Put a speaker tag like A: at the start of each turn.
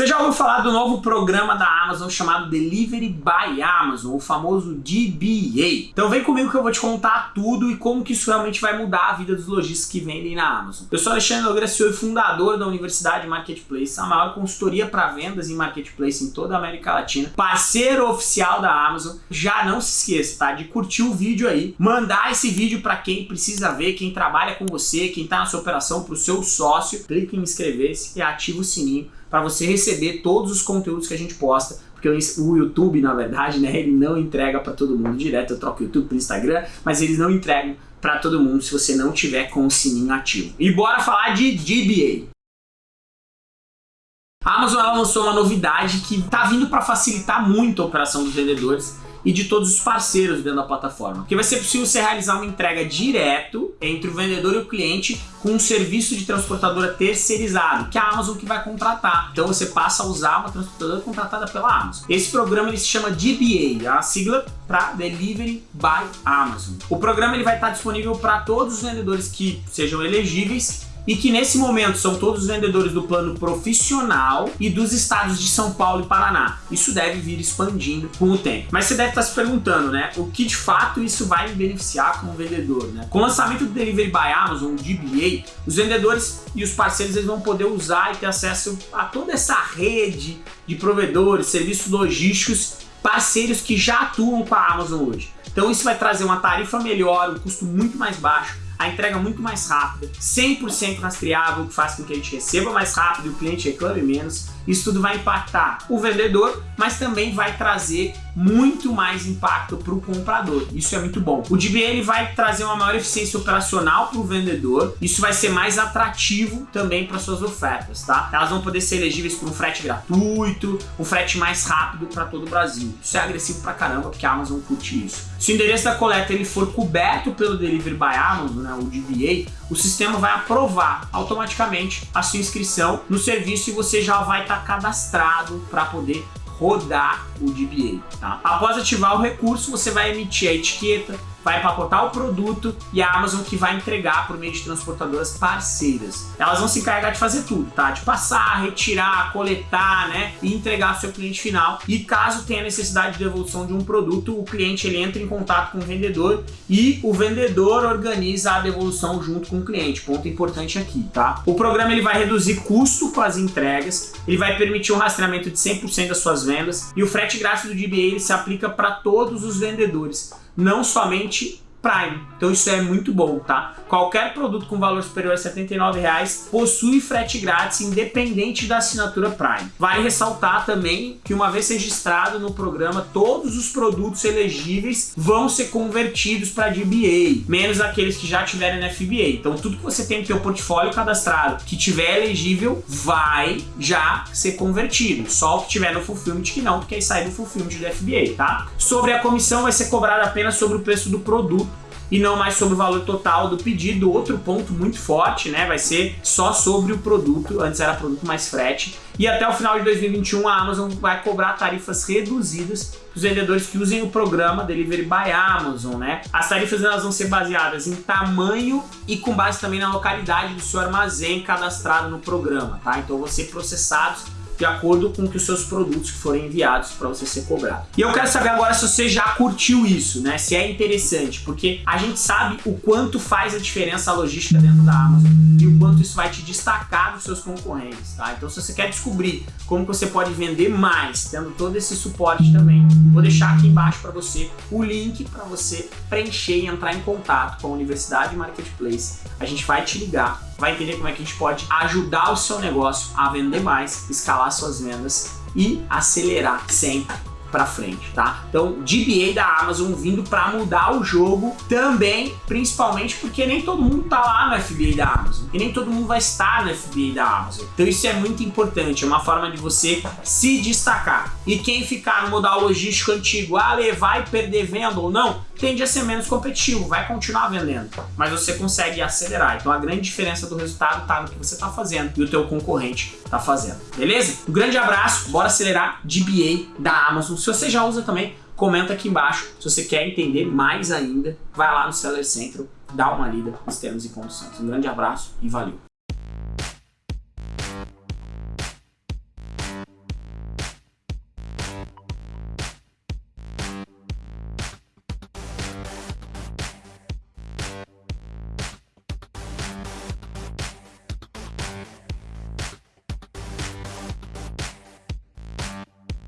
A: Você já ouviu falar do novo programa da Amazon chamado Delivery by Amazon, o famoso DBA? Então vem comigo que eu vou te contar tudo e como que isso realmente vai mudar a vida dos lojistas que vendem na Amazon. Eu sou Alexandre Nogueira, CEO e fundador da Universidade Marketplace, a maior consultoria para vendas em Marketplace em toda a América Latina, parceiro oficial da Amazon. Já não se esqueça, tá? De curtir o vídeo aí, mandar esse vídeo para quem precisa ver, quem trabalha com você, quem está na sua operação, para o seu sócio. Clique em inscrever-se e ativa o sininho para você receber todos os conteúdos que a gente posta, porque o YouTube, na verdade, né, ele não entrega para todo mundo direto, eu troco o YouTube para Instagram, mas eles não entregam para todo mundo se você não tiver com o sininho ativo. E bora falar de DBA. A Amazon lançou uma novidade que está vindo para facilitar muito a operação dos vendedores e de todos os parceiros dentro da plataforma. Que vai ser possível você realizar uma entrega direto entre o vendedor e o cliente com um serviço de transportadora terceirizado, que é a Amazon que vai contratar. Então você passa a usar uma transportadora contratada pela Amazon. Esse programa ele se chama DBA, a sigla para Delivery by Amazon. O programa ele vai estar disponível para todos os vendedores que sejam elegíveis e que nesse momento são todos os vendedores do plano profissional e dos estados de São Paulo e Paraná. Isso deve vir expandindo com o tempo. Mas você deve estar se perguntando, né, o que de fato isso vai me beneficiar como vendedor, né? Com o lançamento do Delivery by Amazon, o DBA, os vendedores e os parceiros eles vão poder usar e ter acesso a toda essa rede de provedores, serviços logísticos, parceiros que já atuam com a Amazon hoje. Então isso vai trazer uma tarifa melhor, um custo muito mais baixo, a entrega muito mais rápida, 100% rastreável, que faz com que a gente receba mais rápido e o cliente reclame menos. Isso tudo vai impactar o vendedor, mas também vai trazer muito mais impacto para o comprador. Isso é muito bom. O DBA ele vai trazer uma maior eficiência operacional para o vendedor. Isso vai ser mais atrativo também para suas ofertas, tá? Elas vão poder ser elegíveis por um frete gratuito, um frete mais rápido para todo o Brasil. Isso é agressivo pra caramba, porque a Amazon curte isso. Se o endereço da coleta ele for coberto pelo Delivery by Amazon, né, o DBA, o sistema vai aprovar automaticamente a sua inscrição no serviço e você já vai estar tá cadastrado para poder rodar o DBA. Tá? Após ativar o recurso, você vai emitir a etiqueta, vai empacotar o produto e a Amazon que vai entregar por meio de transportadoras parceiras. Elas vão se encarregar de fazer tudo, tá? De passar, retirar, coletar, né? E entregar ao seu cliente final. E caso tenha necessidade de devolução de um produto, o cliente ele entra em contato com o vendedor e o vendedor organiza a devolução junto com o cliente. Ponto importante aqui, tá? O programa ele vai reduzir custo com as entregas, ele vai permitir um rastreamento de 100% das suas vendas e o frete grátis do DBA ele se aplica para todos os vendedores não somente Prime. Então isso é muito bom, tá? Qualquer produto com valor superior a R$ 79,00 possui frete grátis independente da assinatura Prime. Vale ressaltar também que uma vez registrado no programa, todos os produtos elegíveis vão ser convertidos para DBA, menos aqueles que já tiverem na FBA. Então tudo que você tem no seu portfólio cadastrado que tiver elegível vai já ser convertido. Só o que tiver no Fulfillment que não, porque aí sai do Fulfillment do FBA, tá? Sobre a comissão vai ser cobrada apenas sobre o preço do produto e não mais sobre o valor total do pedido. Outro ponto muito forte, né, vai ser só sobre o produto, antes era produto mais frete. E até o final de 2021 a Amazon vai cobrar tarifas reduzidas para os vendedores que usem o programa Delivery by Amazon, né? As tarifas elas vão ser baseadas em tamanho e com base também na localidade do seu armazém cadastrado no programa, tá? Então vão ser processados de acordo com que os seus produtos que forem enviados para você ser cobrado. E eu quero saber agora se você já curtiu isso, né? Se é interessante, porque a gente sabe o quanto faz a diferença a logística dentro da Amazon e o quanto isso vai te destacar dos seus concorrentes, tá? Então se você quer descobrir como você pode vender mais, tendo todo esse suporte também, vou deixar aqui embaixo para você o link para você preencher e entrar em contato com a Universidade Marketplace. A gente vai te ligar vai entender como é que a gente pode ajudar o seu negócio a vender mais, escalar suas vendas e acelerar sempre para frente, tá? Então, DBA da Amazon vindo para mudar o jogo também, principalmente porque nem todo mundo tá lá no FBA da Amazon e nem todo mundo vai estar no FBA da Amazon. Então isso é muito importante, é uma forma de você se destacar. E quem ficar no modal logístico antigo, ah, vai perder venda ou não, tende a ser menos competitivo, vai continuar vendendo, mas você consegue acelerar. Então a grande diferença do resultado está no que você está fazendo e o teu concorrente está fazendo, beleza? Um grande abraço, bora acelerar DBA da Amazon. Se você já usa também, comenta aqui embaixo. Se você quer entender mais ainda, vai lá no Seller Central, dá uma lida nos termos e condições. Um grande abraço e valeu!